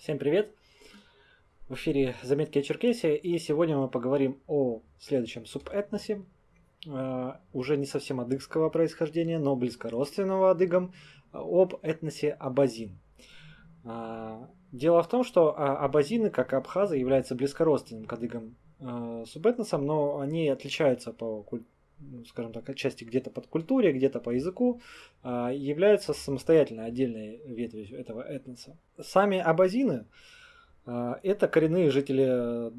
Всем привет! В эфире «Заметки о Черкесии» и сегодня мы поговорим о следующем субэтносе, э, уже не совсем адыгского происхождения, но близко родственного адыгам, об этносе Абазин. Э, дело в том, что абазины, как и абхазы, являются близкородственным к адыгам э, субэтносом, но они отличаются по ну, скажем так, отчасти где-то под культуре, где-то по языку, а, являются самостоятельной отдельной ветвью этого этноса. Сами абазины а, – это коренные жители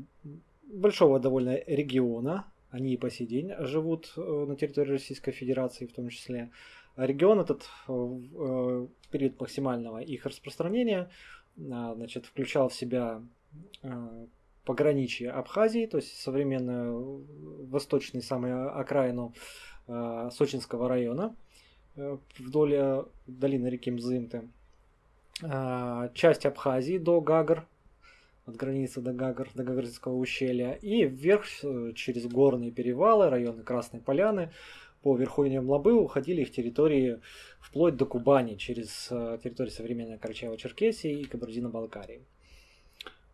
большого довольно региона, они и по сей день живут э, на территории Российской Федерации в том числе. Регион этот в период максимального их распространения а, значит, включал в себя пограничье Абхазии, то есть современную восточную самую окраину э, Сочинского района э, вдоль э, долины реки Мзымты. Э, часть Абхазии до Гагар, от границы до Гагар, до Гагарского ущелья, и вверх э, через горные перевалы, районы Красной Поляны, по верховьям Лабы уходили их территории вплоть до Кубани, через э, территорию современной Карачаево-Черкесии и Кабардино-Балкарии.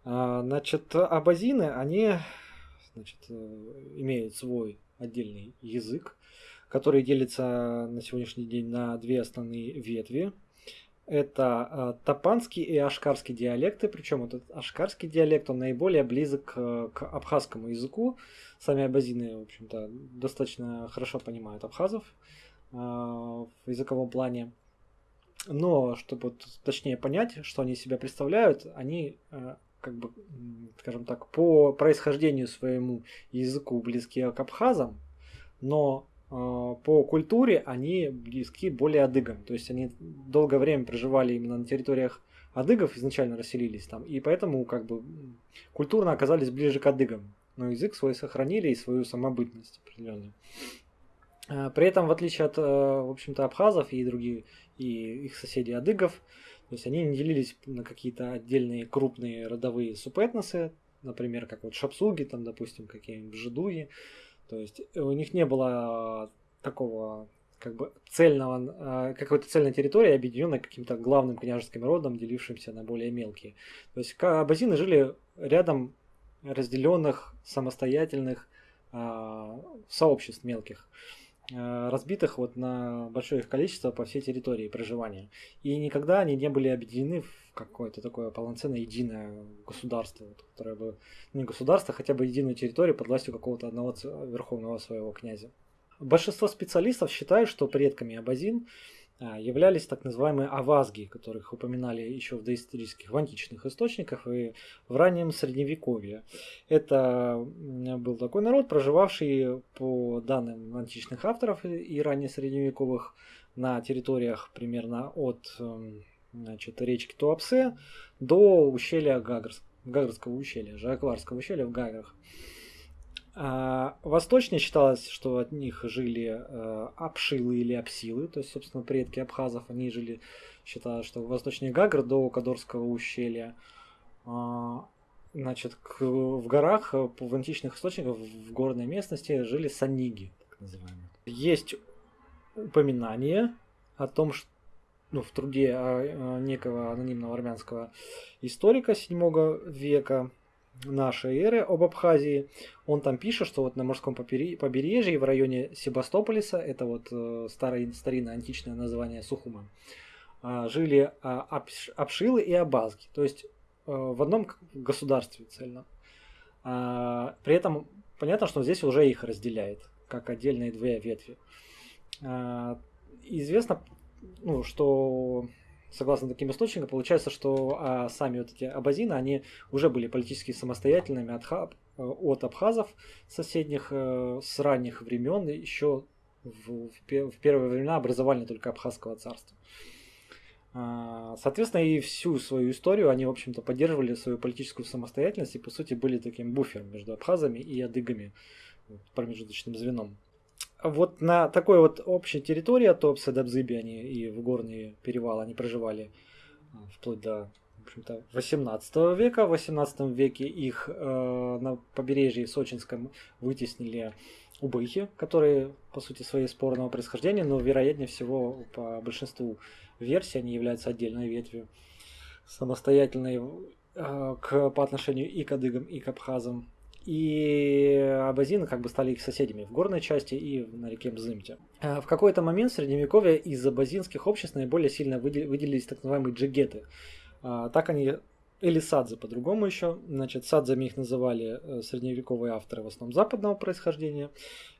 А, значит, абазины, они значит, э, имеют свой отдельный язык, который делится на сегодняшний день на две основные ветви. Это а, топанский и ашкарский диалекты, причем этот ашкарский диалект, он наиболее близок к, абхазскому языку. Сами абазины, в общем-то, достаточно хорошо понимают абхазов э, в языковом плане. Но, чтобы точнее понять, что они себя представляют, они э, как бы, скажем так, по происхождению своему языку близкие к абхазам, но э, по культуре они близки более адыгам. То есть они долгое время проживали именно на территориях адыгов, изначально расселились там, и поэтому как бы культурно оказались ближе к адыгам. Но язык свой сохранили и свою самобытность определенную. А, при этом, в отличие от, э, в общем-то, абхазов и других, и их соседей адыгов, то есть они не делились на какие-то отдельные крупные родовые субэтносы, например, как вот шапсуги, там, допустим, какие-нибудь жидуги. То есть у них не было такого как бы цельного, а, какой-то цельной территории, объединенной каким-то главным княжеским родом, делившимся на более мелкие. То есть абазины жили рядом разделенных, самостоятельных э, сообществ мелких. Э, разбитых вот на большое их количество по всей территории проживания. И никогда они не были объединены в какое-то такое полноценное единое государство, вот, которое бы, не государство, хотя бы единую территорию под властью какого-то одного верховного своего князя. Большинство специалистов считают, что предками абазин а, являлись так называемые авазги, которых упоминали еще в доисторических, в античных источниках и в раннем средневековье. Это был такой народ, проживавший по данным античных авторов и ранее средневековых на территориях примерно от эм, значит, речки Туапсе до ущелья Гагарс, Гагарского ущелья, Жакварского ущелья в Гагарах. А, восточнее считалось, что от них жили э, или апсилы, то есть, собственно, предки абхазов, они жили, считалось, что восточнее Гагр до Кадорского ущелья. А, значит, в горах, э, в античных источниках, в горной местности жили саниги, так называемые. Есть упоминание о том, что ну, в труде а, некого анонимного армянского историка 7 века нашей эры об Абхазии. Он там пишет, что вот на морском побережье в районе Себастополиса, это вот э, старое, старинное античное название Сухума, э, жили абш, абшилы и абазги, то есть э, в одном государстве цельно. Э, при этом понятно, что здесь уже их разделяет, как отдельные две ветви. Известно, ну, что согласно таким источникам, получается, что а, сами вот эти абазины, они уже были политически самостоятельными от, хаб, э, от абхазов соседних э, с ранних времен, еще в, в, в первые времена образовали только абхазского царства. А, соответственно, и всю свою историю они, в общем-то, поддерживали свою политическую самостоятельность и, по сути, были таким буфером между абхазами и адыгами, промежуточным звеном вот на такой вот общей территории от Топса до Бзыби они и в горные перевалы они проживали а, вплоть до общем-то, 18 века. В 18 веке их э, на побережье Сочинском вытеснили убыхи, которые, по сути, своей спорного происхождения, но, вероятнее всего, по большинству версий они являются отдельной ветвью самостоятельной к, по отношению и к адыгам, и к абхазам. И абазины как бы стали их соседями в горной части и на реке Мзымте. В какой-то момент в Средневековье из абазинских обществ наиболее сильно выделились так называемые джигеты. Так они или садзы по-другому еще. Значит, садзами их называли э, средневековые авторы в основном западного происхождения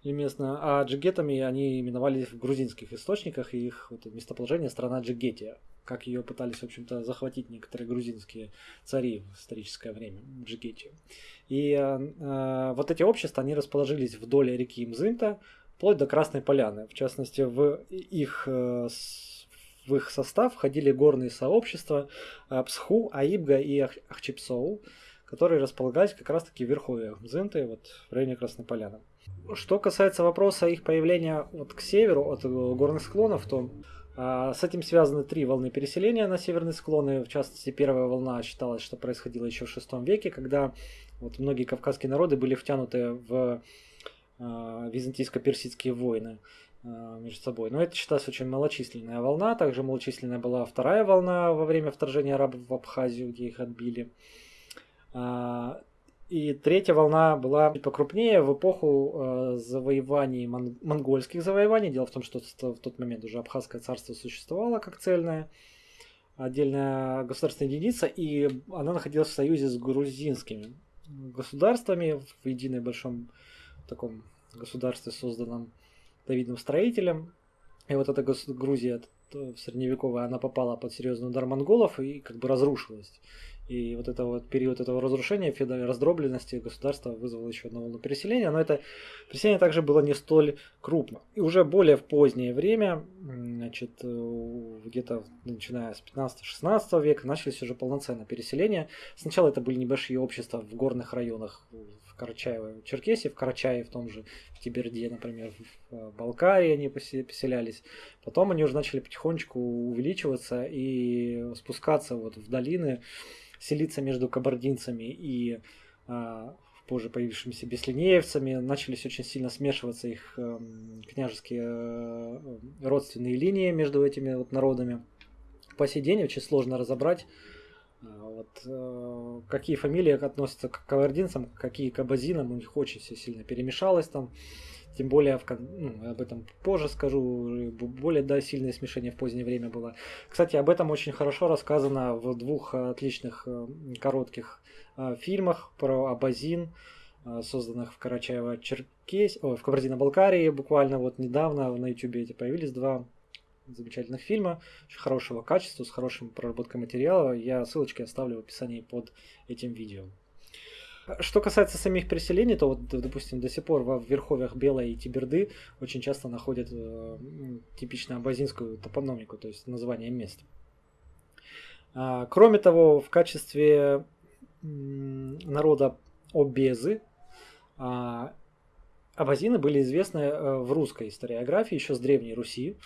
или местно, а джигетами они именовались в грузинских источниках, и их вот, местоположение страна Джигетия, как ее пытались, в общем-то, захватить некоторые грузинские цари в историческое время, Джигетию. И э, э, вот эти общества, они расположились вдоль реки Мзымта, вплоть до Красной Поляны. В частности, в их э, в их состав входили горные сообщества э, Псху, Аибга и Ахчепсоу, которые располагались как раз-таки в верховьях Мзынты, вот в районе Красной Поляны. Что касается вопроса их появления вот к северу от горных склонов, то а, с этим связаны три волны переселения на северные склоны. В частности, первая волна считалась, что происходила еще в VI веке, когда вот многие кавказские народы были втянуты в а, византийско-персидские войны. Э, между собой. Но это считалось очень малочисленная волна. Также малочисленная была вторая волна во время вторжения арабов в Абхазию, где их отбили. А, и третья волна была покрупнее в эпоху э, завоеваний, монгольских завоеваний. Дело в том, что в тот момент уже Абхазское царство существовало как цельная отдельная государственная единица, и она находилась в союзе с грузинскими государствами в единой большом таком государстве, созданном Давидом Строителем. И вот эта Грузия средневековая, она попала под серьезный удар монголов и как бы разрушилась. И вот это вот период этого разрушения, раздробленности государства вызвало еще одну волну переселения, но это переселение также было не столь крупно. И уже более в позднее время, значит, э, где-то начиная с 15-16 века, начались уже полноценное переселение. Сначала это были небольшие общества в горных районах, в Карачаево, Черкесии, в Карачае, в том же в Тиберде, например, в э, Балкарии они поселялись. Потом они уже начали потихонечку увеличиваться и спускаться вот в долины, селиться между кабардинцами и а, позже появившимися беслинеевцами, начались очень сильно смешиваться их э, княжеские э, родственные линии между этими вот народами. По сей день очень сложно разобрать, э, вот, э, какие фамилии относятся к кабардинцам, какие к абазинам, у них очень все сильно перемешалось там. Тем более, в, ну, об этом позже скажу, более да, сильное смешение в позднее время было. Кстати, об этом очень хорошо рассказано в двух отличных э, коротких э, фильмах про Абазин, э, созданных в Карачаево-Черкес, в Кабардино-Балкарии буквально вот недавно на YouTube эти появились два замечательных фильма, очень хорошего качества, с хорошим проработкой материала. Я ссылочки оставлю в описании под этим видео. Что касается самих переселений, то вот, допустим, до сих пор в верховьях Белой и Тиберды очень часто находят э, типично абазинскую топономику, то есть название мест. А, кроме того, в качестве народа обезы а, абазины были известны э, в русской историографии еще с Древней Руси.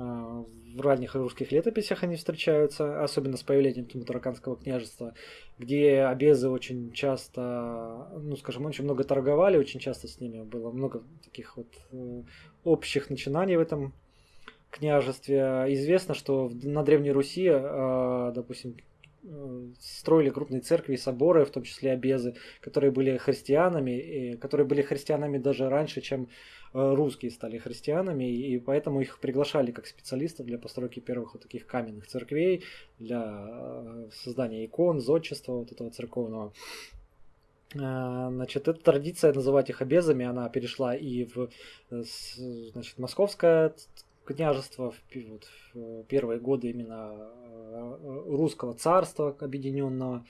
А, в ранних русских летописях они встречаются, особенно с появлением Тумутараканского княжества, где обезы очень часто, ну скажем, очень много торговали, очень часто с ними было много таких вот э, общих начинаний в этом княжестве. Известно, что на Древней Руси, а, допустим, э, строили крупные церкви и соборы, в том числе обезы, которые были христианами, и которые были христианами даже раньше, чем Э, русские стали христианами, и поэтому их приглашали как специалистов для постройки первых вот таких каменных церквей, для э, создания икон, зодчества вот этого церковного. Э, значит, эта традиция называть их обезами, она перешла и в значит, московское княжество в, вот, в первые годы именно русского царства объединенного.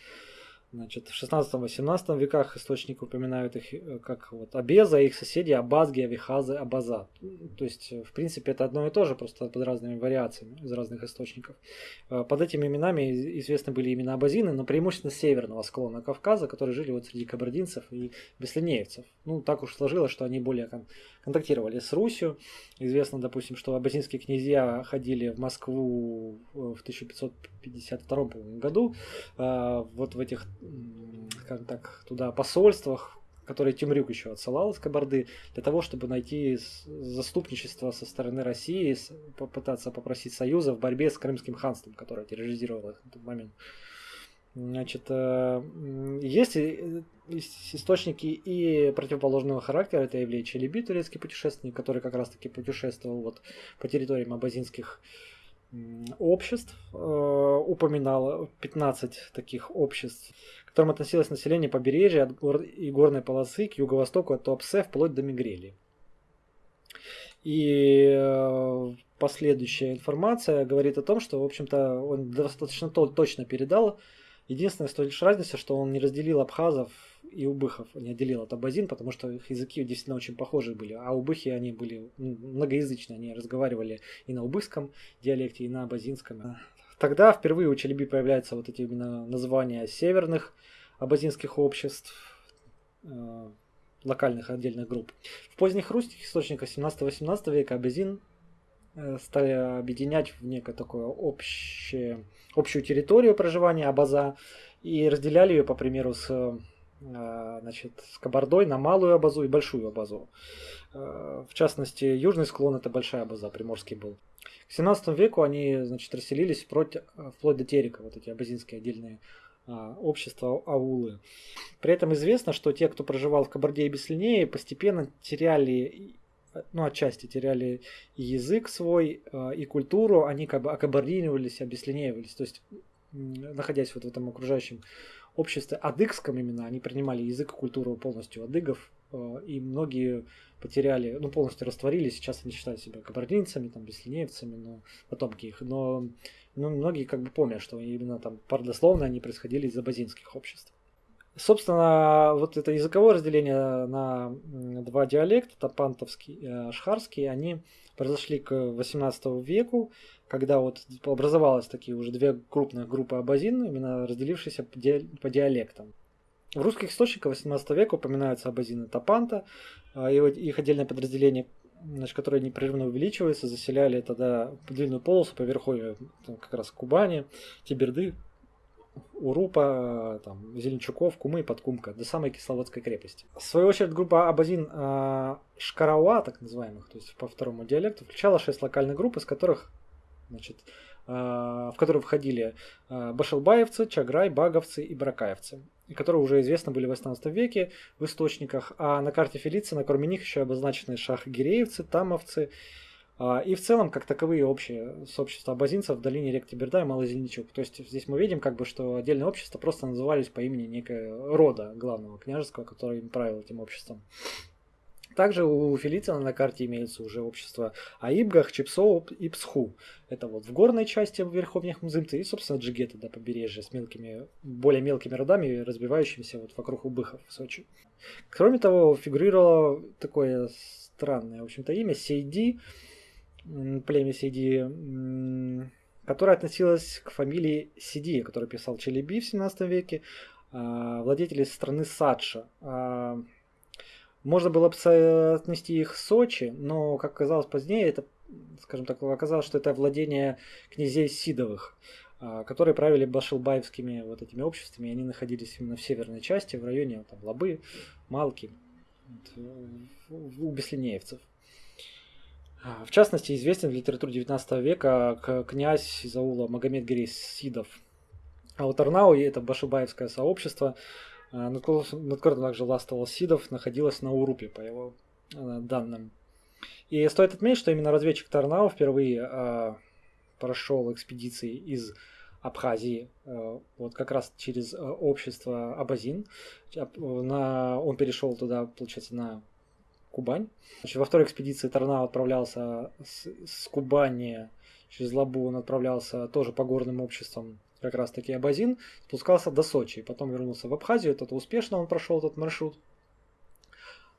Значит, в 16-18 веках источники упоминают их э, как вот Абеза, их соседи Абазги, Авихазы, Абаза. То есть, э, в принципе, это одно и то же, просто под разными вариациями из разных источников. Э, под этими именами известны были имена абазины, но преимущественно северного склона Кавказа, которые жили вот среди кабардинцев и беслинеевцев. Ну, так уж сложилось, что они более контактировали с Русью. Известно, допустим, что абазинские князья ходили в Москву в 1552 году. Вот в этих как так, туда посольствах, которые Тимрюк еще отсылал из Кабарды, для того, чтобы найти заступничество со стороны России, попытаться попросить союза в борьбе с Крымским ханством, которое терроризировало их в тот момент. Значит, э, есть источники и противоположного характера. Это Евлей Челеби, турецкий путешественник, который как раз-таки путешествовал вот по территориям абазинских обществ. Э, упоминал 15 таких обществ, к которым относилось население побережья от гор и горной полосы к юго-востоку от Туапсе вплоть до Мигрели. И э, последующая информация говорит о том, что, в общем-то, он достаточно точно передал. Единственная лишь разница, что он не разделил абхазов и убыхов, не отделил от абазин, потому что их языки действительно очень похожи были. А убыхи, они были многоязычные, они разговаривали и на убыхском диалекте, и на абазинском. Тогда впервые у Челеби появляются вот эти именно названия северных абазинских обществ, э, локальных отдельных групп. В поздних русских источниках 17-18 века абазин стали объединять в некое такое общее, общую территорию проживания Абаза и разделяли ее, по примеру, с э, значит, с Кабардой на малую Абазу и большую Абазу. Э, в частности, южный склон это большая Абаза, приморский был. К 17 веку они значит, расселились вплоть, вплоть до Терека, вот эти абазинские отдельные общества аулы. При этом известно, что те, кто проживал в Кабарде и Беслинее, постепенно теряли, ну, отчасти теряли и язык свой, а, и культуру, они как бы окабардинивались, обеслинеивались. То есть, находясь вот в этом окружающем обществе адыгском именно, они принимали язык и культуру полностью адыгов, а, и многие потеряли, ну, полностью растворились, сейчас они считают себя кабардинцами, там, беслинеевцами, но потомки их, но ну, многие как бы помнят, что именно там родословно они происходили из абазинских обществ. Собственно, вот это языковое разделение на два диалекта, тапантовский и ашхарский, они произошли к 18 веку, когда вот образовалось такие уже две крупных группы абазин, именно разделившиеся по, ди по диалектам. В русских источниках 18 века упоминаются абазины Тапанта, а, их отдельное подразделение значит, которые непрерывно увеличиваются, заселяли тогда длинную полосу по верховью как раз Кубани, Тиберды, Урупа, там, Зеленчуков, Кумы и Подкумка, до самой Кисловодской крепости. В свою очередь, группа Абазин э, Шкарауа, так называемых, то есть по второму диалекту, включала шесть локальных групп, из которых значит, э, в которые входили э, башилбаевцы, чаграй, баговцы и бракаевцы которые уже известны были в 18 веке в источниках, а на карте Фелиция, кроме них еще обозначены шахгиреевцы, тамовцы, а, и в целом, как таковые общие сообщества абазинцев в долине рек Тиберда и Малый Зеленчук. То есть здесь мы видим, как бы, что отдельные общества просто назывались по имени некого рода главного княжеского, который им правил этим обществом. Также у Фелицина на карте имеется уже общество Аибгах, Чипсоу и Псху. Это вот в горной части Верховных Мзымцы и, собственно, Джигета до побережья с мелкими, более мелкими родами, разбивающимися вот вокруг Убыхов в Сочи. Кроме того, фигурировало такое странное, в общем-то, имя Сейди, племя Сейди, которое относилось к фамилии Сиди, который писал Челеби в 17 веке, а, владетели страны Садша. А, можно было бы отнести их в Сочи, но, как оказалось позднее, это, скажем так, оказалось, что это владение князей Сидовых, а, которые правили башилбаевскими вот этими обществами, они находились именно в северной части, в районе там, Лабы, Малки, у беслинеевцев. А, в частности, известен в литературе 19 века князь из аула Магомед Гирей Сидов. А вот Арнау, это башибаевское сообщество, а, над которым также властвовал Сидов, находилась на Урупе, по его э, данным. И стоит отметить, что именно разведчик Тарнау впервые э, прошел экспедиции из Абхазии, э, вот как раз через э, общество Абазин. Он перешел туда, получается, на Кубань. Значит, во второй экспедиции Тарнау отправлялся с, с Кубани через Лабу, он отправлялся тоже по горным обществам как раз таки Абазин, спускался до Сочи, потом вернулся в Абхазию, это успешно он прошел этот маршрут.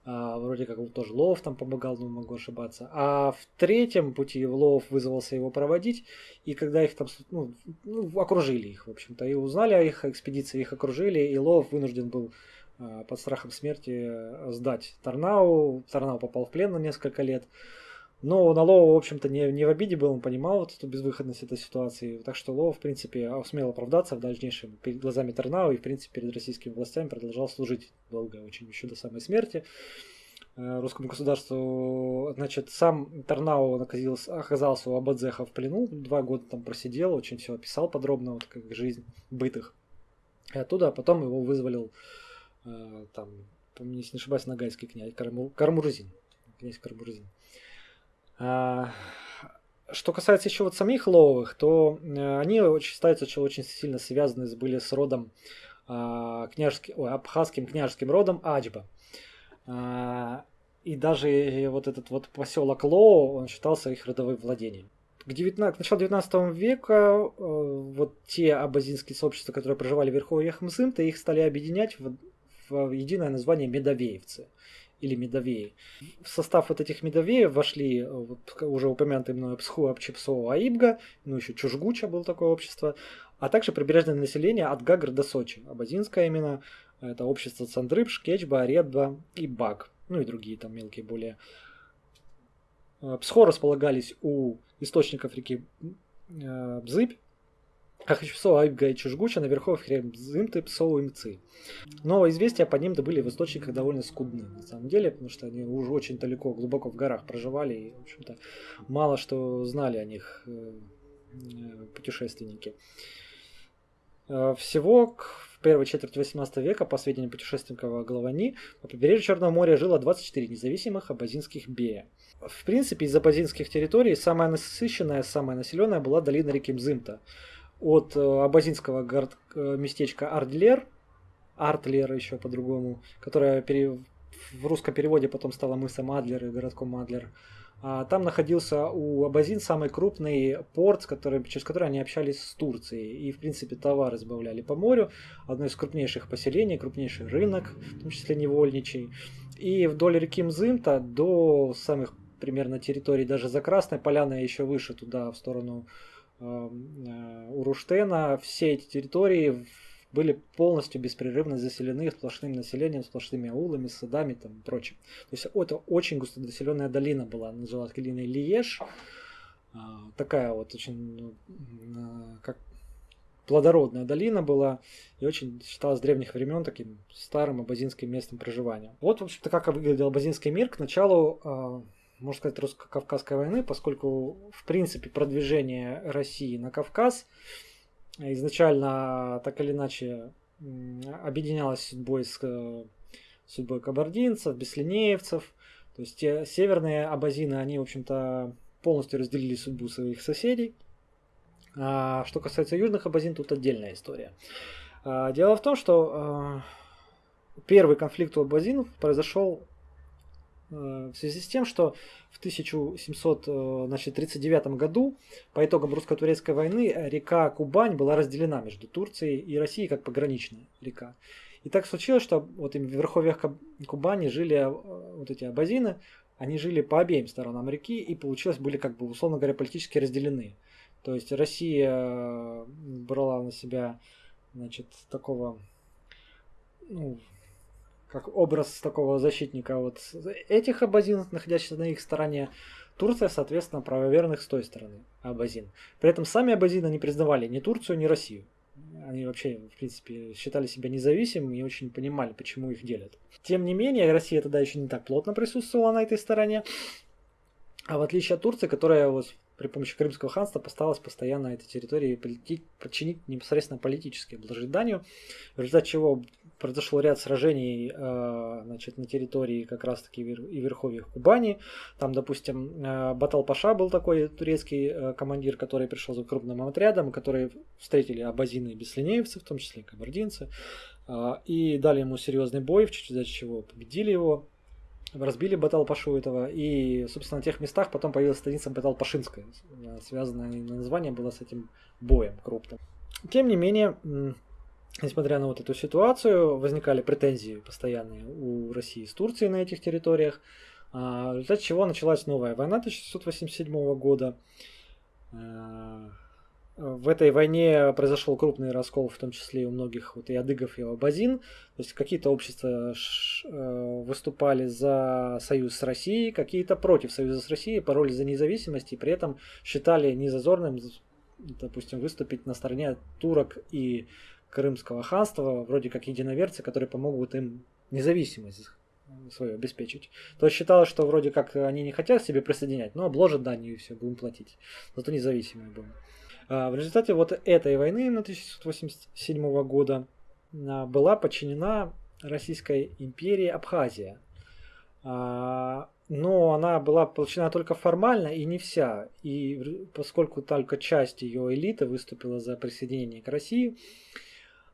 А, вроде как тоже Лов там помогал, но могу ошибаться. А в третьем пути Лов вызвался его проводить, и когда их там ну, ну, окружили их, в общем-то, и узнали о их экспедиции, их окружили, и Лов вынужден был под страхом смерти сдать Тарнау. Тарнау попал в плен на несколько лет. Но на Лоу, в общем-то, не, не в обиде был, он понимал вот эту безвыходность этой ситуации. Так что Лоу, в принципе, смел оправдаться в дальнейшем перед глазами Тернау и, в принципе, перед российскими властями продолжал служить долго, очень еще до самой смерти э, русскому государству. Значит, сам Тарнау оказался, у Абадзеха в плену, два года там просидел, очень все описал подробно, вот как жизнь бытых И оттуда а потом его вызволил э, там, если не ошибаюсь, нагайский князь Кармурзин. Князь Кармурзин. А, что касается еще вот самих Ловых, то э, они очень считаются очень сильно связаны были с родом а, княжеским, ой, абхазским княжеским родом Аджба. А, и даже вот этот вот поселок Лоу, он считался их родовым владением. К, 19, к началу 19 века э, вот те абазинские сообщества, которые проживали в верховьях Мзымта, их стали объединять в, единое название Медовеевцы или Медовеи. В состав вот этих Медовеев вошли э, уже упомянутый мной Псху, Апчепсо, Аибга, ну еще Чужгуча было такое общество, а также прибрежное население от Гагр до Сочи. Абазинское именно это общество Цандрыб, Шкечба, Редба и Баг, ну и другие там мелкие более. Э, Псхо располагались у источников реки э, Бзыбь, Ахачпсо Айбга и Чужгуча на верховых Зымты, Псоу и Мцы. Но известия по ним были в источниках довольно скудны, на самом деле, потому что они уже очень далеко, глубоко в горах проживали и, в общем-то, мало что знали о них э, э, путешественники. Э, всего в первой четверти 18 века, по сведениям путешественника Головани, по побережью Черного моря жило 24 независимых абазинских бея. В принципе, из абазинских территорий самая насыщенная, самая населенная была долина реки Мзымта – от э, абазинского город, э, местечка Ардлер, Артлер еще по-другому, которая пере, в русском переводе потом стала мысом Адлер и городком Адлер. А там находился у Абазин самый крупный порт, который, через который они общались с Турцией. И, в принципе, товары сбавляли по морю. Одно из крупнейших поселений, крупнейший рынок, в том числе невольничий. И вдоль реки Мзымта до самых примерно территорий, даже за Красной Поляной, еще выше туда, в сторону Э, у Руштена все эти территории были полностью беспрерывно заселены сплошным населением, сплошными аулами, садами там, и прочим. То есть это очень густодоселенная долина была, называлась долиной Лиеш. А, такая вот очень, ну, как плодородная долина была и очень считалась с древних времен таким старым абазинским местом проживания. Вот, в общем-то, как выглядел абазинский мир к началу можно сказать, русско-кавказской войны, поскольку, в принципе, продвижение России на Кавказ изначально так или иначе объединялось судьбой с судьбой кабардинцев, беслинеевцев. То есть те северные абазины, они, в общем-то, полностью разделили судьбу своих соседей. А что касается южных абазин, тут отдельная история. А, дело в том, что а, первый конфликт у абазинов произошел Э, в связи с тем, что в 1739 э, году по итогам русско-турецкой войны река Кубань была разделена между Турцией и Россией как пограничная река. И так случилось, что вот в верховьях Кубани жили э, вот эти абазины, они жили по обеим сторонам реки и получилось были как бы условно говоря политически разделены. То есть Россия брала на себя значит такого ну, как образ такого защитника вот этих абазинов, находящихся на их стороне. Турция, соответственно, правоверных с той стороны абазин. При этом сами абазины не признавали ни Турцию, ни Россию. Они вообще, в принципе, считали себя независимыми и очень понимали, почему их делят. Тем не менее, Россия тогда еще не так плотно присутствовала на этой стороне. А в отличие от Турции, которая вот при помощи Крымского ханства постаралась постоянно этой территории подчинить непосредственно политически, обложить данью, в результате чего произошло ряд сражений э, значит, на территории как раз-таки и верховьях Кубани. Там, допустим, э, Батал Паша был такой турецкий э, командир, который пришел за крупным отрядом, которые встретили абазины и беслинеевцы, в том числе кабардинцы, и дали ему серьезный бой, в честь чего победили его разбили Батал Пашу этого, и, собственно, на тех местах потом появилась станица Батал Пашинская, связанное название было с этим боем крупным. Тем не менее, несмотря на вот эту ситуацию, возникали претензии постоянные у России с Турцией на этих территориях, а, в результате чего началась новая война 1687 года. А, в этой войне произошел крупный раскол, в том числе и у многих вот и адыгов, и абазин. То есть какие-то общества э, выступали за союз с Россией, какие-то против союза с Россией, пароли за независимость, и при этом считали незазорным, допустим, выступить на стороне турок и Крымского ханства, вроде как единоверцы, которые помогут им независимость свою обеспечить. То считалось, что вроде как они не хотят себе присоединять, но обложат данью и все, будем платить. Зато независимые будем. А в результате вот этой войны 1687 года была подчинена Российской империи Абхазия. А, но она была подчинена только формально и не вся. И поскольку только часть ее элиты выступила за присоединение к России,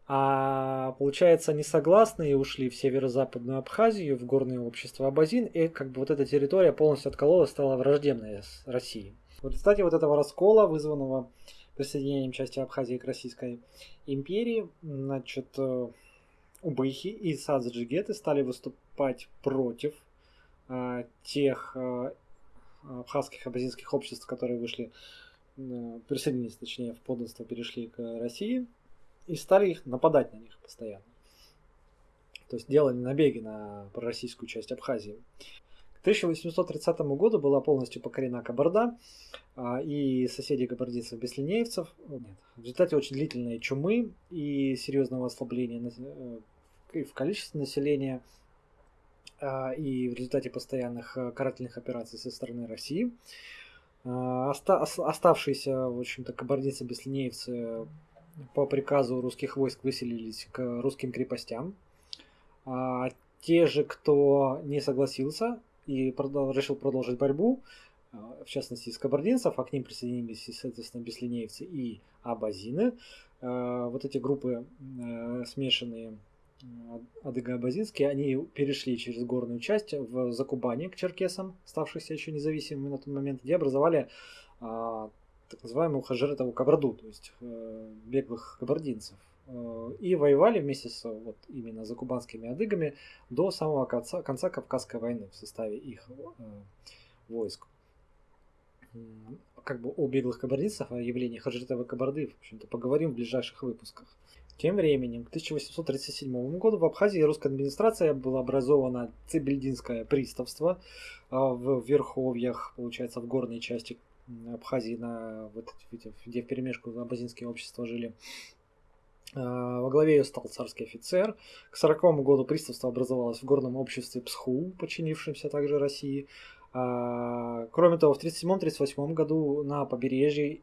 а получается, они согласны и ушли в северо-западную Абхазию, в горное общество Абазин, и как бы вот эта территория полностью откололась, стала враждебной с Россией. В результате вот этого раскола, вызванного присоединением части Абхазии к Российской империи, значит, э, Убыхи и Садзаджигеты стали выступать против а, тех а, абхазских абазинских обществ, которые вышли, а, присоединились, точнее, в подданство, перешли к России, и стали их нападать на них постоянно. То есть делали набеги на пророссийскую часть Абхазии. К 1830 году была полностью покорена Кабарда, и соседи кабардинцев беслинеевцев. Нет. В результате очень длительной чумы и серьезного ослабления э, в количестве населения а, и в результате постоянных э, карательных операций со стороны России. А, оставшиеся, в общем-то, кабардинцы-беслинеевцы по приказу русских войск выселились к русским крепостям. А те же, кто не согласился и решил продолжить борьбу, в частности из кабардинцев, а к ним присоединились, соответственно, беслинеевцы и абазины. Вот эти группы э, смешанные адыго-абазинские, они перешли через горную часть в Закубане к черкесам, ставшихся еще независимыми на тот момент, где образовали а, так называемую Хажиретову Кабарду, то есть э, беглых кабардинцев. Э, и воевали вместе с вот, именно закубанскими адыгами до самого конца, конца Кавказской войны в составе их э, войск. Как бы о беглых кабардинцах, о явлении Хаджитовой Кабарды, в общем-то, поговорим в ближайших выпусках. Тем временем, к 1837 году в Абхазии русская администрация была образована Цибельдинское приставство а, в Верховьях, получается, в горной части Абхазии, на, вот, где в перемешку абазинские общества жили. А, во главе ее стал царский офицер. К 40 году приставство образовалось в горном обществе Псху, подчинившемся также России. А, кроме того, в 1937-1938 году на побережье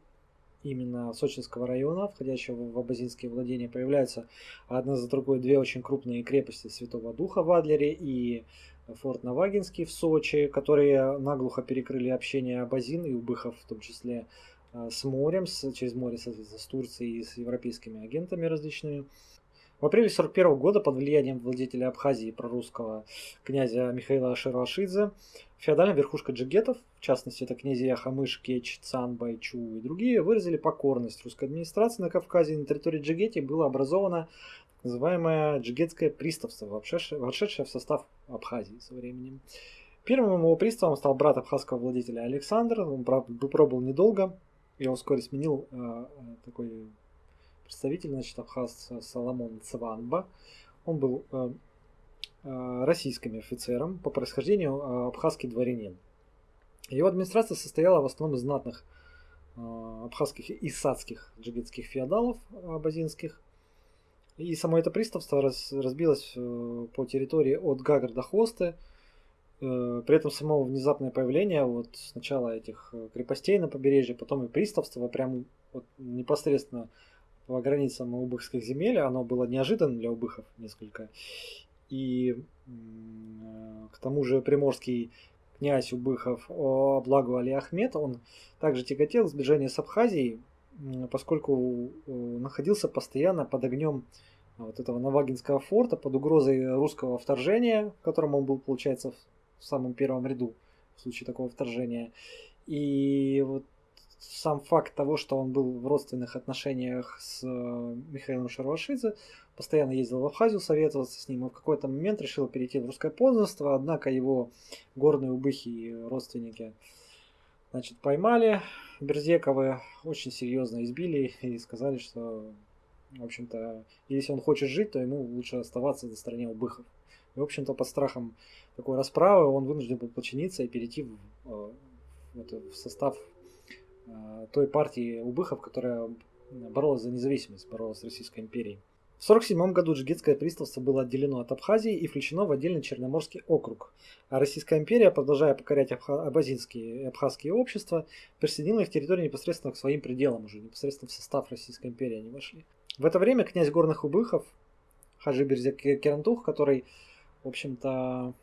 именно Сочинского района, входящего в Абазинские владения, появляются одна за другой две очень крупные крепости Святого Духа в Адлере и форт Навагинский в Сочи, которые наглухо перекрыли общение Абазин и Убыхов, в том числе э, с морем, с, через море, соответственно, с Турцией и с европейскими агентами различными. В апреле 1941 года под влиянием владетеля Абхазии прорусского князя Михаила Шируашидзе феодальная верхушка джигетов, в частности это князья Хамыш, Кеч, Цан, Байчу и другие, выразили покорность русской администрации на Кавказе. На территории Джигети было образовано называемое джигетское приставство, вошедшее в состав Абхазии со временем. Первым его приставом стал брат абхазского владетеля Александр. Он, пробыл недолго. Его вскоре сменил э, такой представитель, значит, абхаз Соломон Цванба. Он был э, э, российским офицером, по происхождению э, абхазский дворянин. Его администрация состояла в основном из знатных абхазских и садских джигитских феодалов абазинских. И само это приставство раз, разбилось по территории от Гагар до Хвосты. При этом само внезапное появление вот сначала этих крепостей на побережье, потом и приставства прям вот непосредственно по границам убыхских земель. Оно было неожиданным для убыхов несколько. И к тому же приморский князь Убыхов Благо Али Ахмед, он также тяготел сближение с Абхазией, поскольку находился постоянно под огнем вот этого Навагинского форта, под угрозой русского вторжения, в котором он был, получается, в самом первом ряду в случае такого вторжения. И вот сам факт того, что он был в родственных отношениях с э, Михаилом Шаровашидзе, постоянно ездил в Абхазию советоваться с ним, и в какой-то момент решил перейти в русское подданство, однако его горные убыхи и родственники значит, поймали Берзековы, очень серьезно избили и сказали, что, в общем-то, если он хочет жить, то ему лучше оставаться на стороне убыхов. И, в общем-то, под страхом такой расправы он вынужден был подчиниться и перейти в, э, в состав Э, той партии Убыхов, которая боролась за независимость, боролась с Российской империей. В 1947 году Джигитское приставство было отделено от Абхазии и включено в отдельный Черноморский округ, а Российская империя, продолжая покорять абазинские и абхазские общества, присоединила их территорию непосредственно к своим пределам, уже непосредственно в состав Российской империи они вошли. В это время князь Горных Убыхов Хаджи Берзек Керантух, который, в общем-то,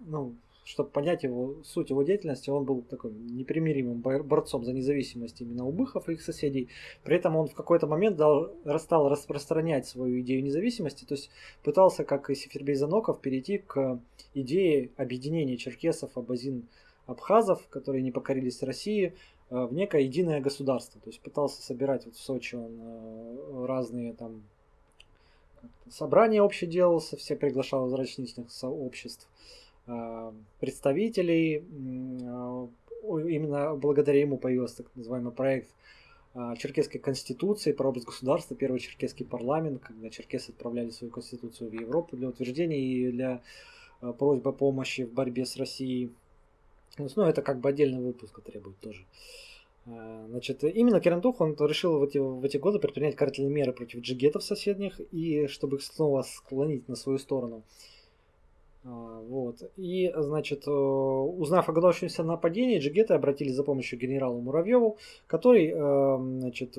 ну, чтобы понять его суть его деятельности, он был таким непримиримым борцом за независимость именно убыхов и их соседей. При этом он в какой-то момент дал, стал распространять свою идею независимости, то есть пытался, как и Сефербей Заноков, перейти к идее объединения черкесов, абазин, абхазов, которые не покорились России, э, в некое единое государство. То есть пытался собирать вот в Сочи он э, разные там собрания общее делался, все приглашал из различных сообществ представителей. Э, именно благодаря ему появился так называемый проект э, Черкесской конституции, прообраз государства, первый черкесский парламент, когда черкесы отправляли свою конституцию в Европу для утверждения и для просьбы помощи в борьбе с Россией. Ну, это как бы отдельный выпуск требует тоже. Значит, именно Керантух он решил в эти, в эти годы предпринять карательные меры против джигетов соседних, и чтобы их снова склонить на свою сторону. А, вот. И, значит, э, узнав о готовящемся нападении, джигеты обратились за помощью к генералу Муравьеву, который, э, значит,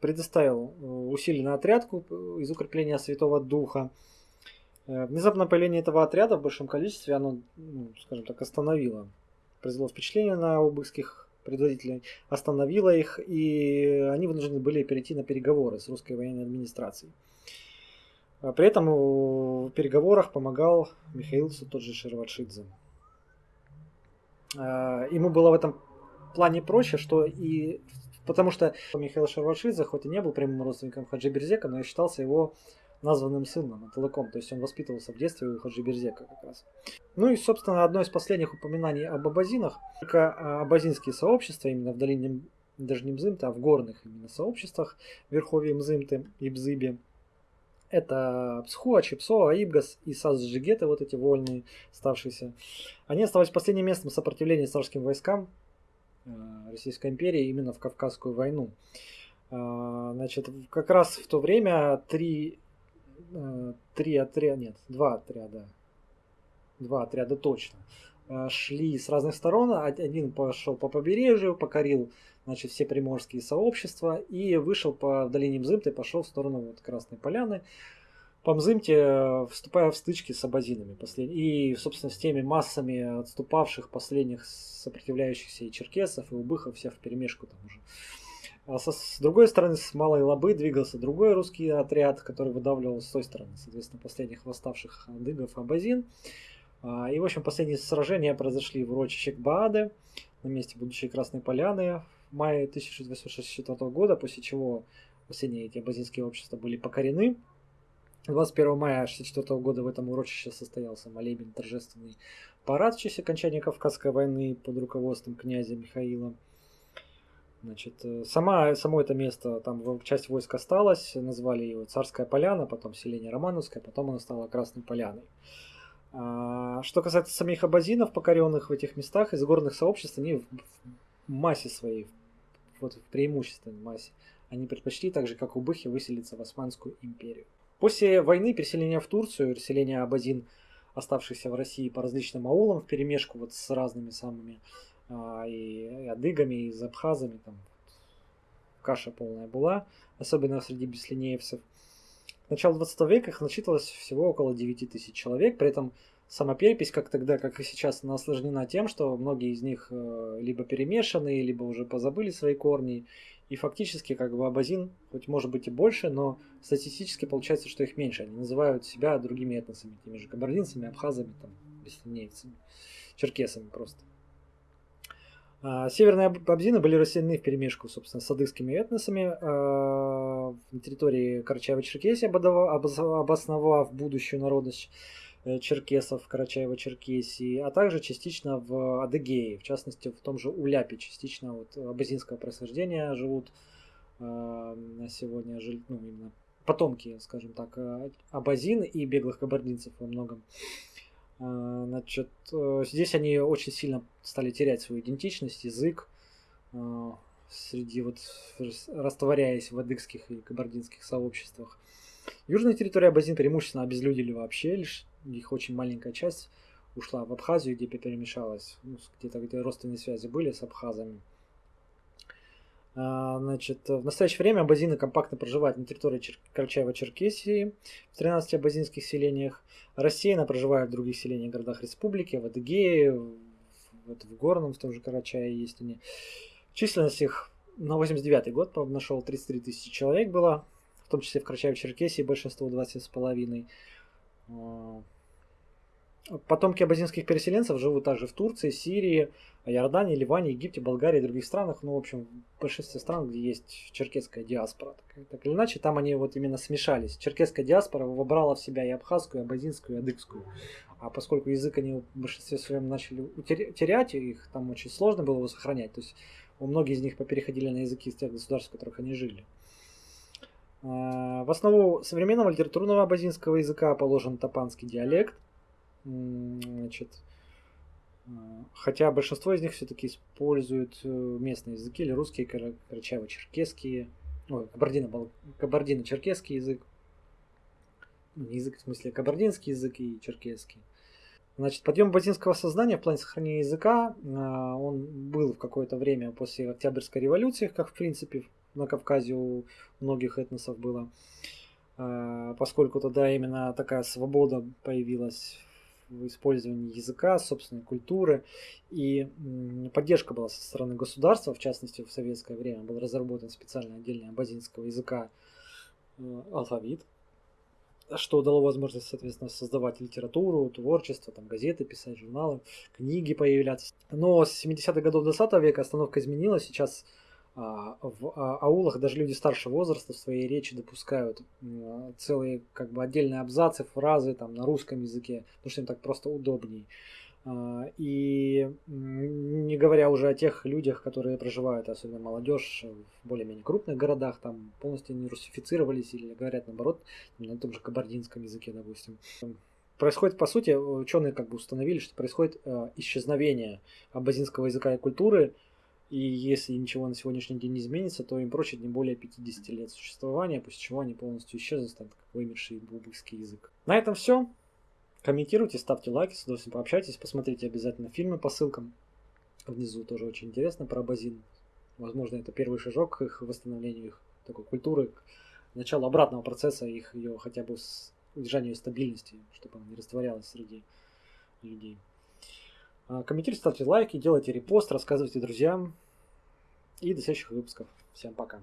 предоставил э, усиленный отряд из укрепления Святого Духа. Внезапное появление этого отряда в большом количестве, оно, ну, скажем так, остановило, произвело впечатление на убыхских предводителей, остановило их, и они вынуждены были перейти на переговоры с русской военной администрацией. А при этом в переговорах помогал Михаил тот же Шерватшидзе. А, ему было в этом плане проще, что и потому что Михаил Шерватшидзе, хоть и не был прямым родственником Хаджи Берзека, но и считался его названным сыном, Аталыком, то есть он воспитывался в детстве у Хаджи Берзека как раз. Ну и, собственно, одно из последних упоминаний об абазинах, только абазинские сообщества, именно в долине даже не Мзымта, а в горных именно сообществах, в Верховье Мзымты и Бзыбе, это Псхуа, Чипсо, Аибгас и Сазджигеты, вот эти вольные, ставшиеся. Они оставались последним местом сопротивления царским войскам э, Российской империи именно в Кавказскую войну. Э, значит, как раз в то время три, э, три отряда, нет, два отряда, два отряда точно, шли с разных сторон. Один пошел по побережью, покорил значит, все приморские сообщества и вышел по долине Мзымта и пошел в сторону вот Красной Поляны. По Мзымте, вступая в стычки с абазинами послед... и, собственно, с теми массами отступавших последних сопротивляющихся и черкесов, и убыхов, всех в перемешку там уже. А со, с другой стороны, с Малой Лобы двигался другой русский отряд, который выдавливал с той стороны, соответственно, последних восставших адыгов абазин. А, и, в общем, последние сражения произошли в урочище Бааде, на месте будущей Красной Поляны, мае 1864 года, после чего последние эти абазинские общества были покорены. 21 мая 1964 года в этом урочище состоялся молебен торжественный парад в честь окончания Кавказской войны под руководством князя Михаила. Значит, э, сама, само это место, там часть войск осталась, назвали его Царская Поляна, потом селение Романовское, потом оно стало Красной Поляной. А, что касается самих абазинов, покоренных в этих местах, из горных сообществ, они в массе своей, вот в преимущественной массе. Они предпочли, так же как убыхи, выселиться в Османскую империю. После войны переселения в Турцию, переселения Абазин, оставшихся в России по различным аулам, в перемешку вот с разными самыми а, и, и адыгами, и абхазами, там каша полная была, особенно среди беслинеевцев. К началу 20 века их насчитывалось всего около 9 тысяч человек, при этом сама перепись, как тогда, как и сейчас, она осложнена тем, что многие из них э, либо перемешаны, либо уже позабыли свои корни. И фактически, как бы абазин, хоть может быть и больше, но статистически получается, что их меньше. Они называют себя другими этносами, теми же кабардинцами, абхазами, там, беслинейцами, черкесами просто. А, северные абзины были расселены в перемешку, собственно, с адыгскими этносами а, на территории Карачаева-Черкесии, обосновав будущую народность Э, черкесов Карачаева-Черкесии, а также частично в Адыгее, в частности в том же Уляпе, частично вот абазинского происхождения живут э, на сегодня ну, именно потомки, скажем так, э, абазин и беглых кабардинцев во многом. Значит, здесь они очень сильно стали терять свою идентичность, язык, среди вот растворяясь в адыгских и кабардинских сообществах. Южная территория Абазин преимущественно обезлюдили вообще, лишь их очень маленькая часть ушла в Абхазию, где перемешалась, ну, где-то где родственные связи были с абхазами. А, значит, в настоящее время абазины компактно проживают на территории Чер... Карачаева-Черкесии в 13 абазинских селениях. Рассеянно проживают в других селениях городах республики, в Адыгее, в, в Горном, в том же Карачае есть они. Численность их на 89 год, правда, нашел 33 тысячи человек было, в том числе в Карачаево-Черкесии большинство 20,5. Потомки абазинских переселенцев живут также в Турции, Сирии, Иордании, Ливане, Египте, Болгарии и других странах. Ну, в общем, в большинстве стран, где есть черкесская диаспора. Так, так или иначе, там они вот именно смешались. Черкесская диаспора вобрала в себя и абхазскую, и абазинскую, и адыгскую. А поскольку язык они в большинстве своем начали терять, их там очень сложно было его сохранять. То есть у многих из них попереходили на языки из тех государств, в которых они жили. А, в основу современного литературного абазинского языка положен топанский диалект – Значит, а, хотя большинство из них все-таки используют э, местные языки или русские, карачаево-черкесские, ой, кабардино-черкесский язык, ну, язык в смысле кабардинский язык и черкесский. Значит, подъем базинского сознания в плане сохранения языка, а, он был в какое-то время после Октябрьской революции, как в принципе на Кавказе у многих этносов было, поскольку тогда именно такая свобода появилась использовании языка, собственной культуры. И поддержка была со стороны государства, в частности в советское время был разработан специально отдельный абазинского языка э, алфавит, что дало возможность, соответственно, создавать литературу, творчество, там, газеты писать, журналы, книги появляться. Но с 70-х годов 20 века остановка изменилась. Сейчас в а, аулах даже люди старшего возраста в своей речи допускают целые как бы отдельные абзацы, фразы там на русском языке, потому что им так просто удобней. А, и не говоря уже о тех людях, которые проживают, особенно молодежь, в более-менее крупных городах, там полностью не русифицировались или говорят наоборот на том же кабардинском языке, допустим. Происходит, по сути, ученые как бы установили, что происходит исчезновение абазинского языка и культуры и если ничего на сегодняшний день не изменится, то им прочит не более 50 лет существования, после чего они полностью исчезнут, станут как вымерший бубыкский язык. На этом все. Комментируйте, ставьте лайки, с удовольствием пообщайтесь, посмотрите обязательно фильмы по ссылкам. Внизу тоже очень интересно про базин. Возможно, это первый шажок к их восстановлению их такой культуры, началу обратного процесса их ее хотя бы с удержанию стабильности, чтобы она не растворялась среди людей. А, комментируйте, ставьте лайки, делайте репост, рассказывайте друзьям. И до следующих выпусков. Всем пока.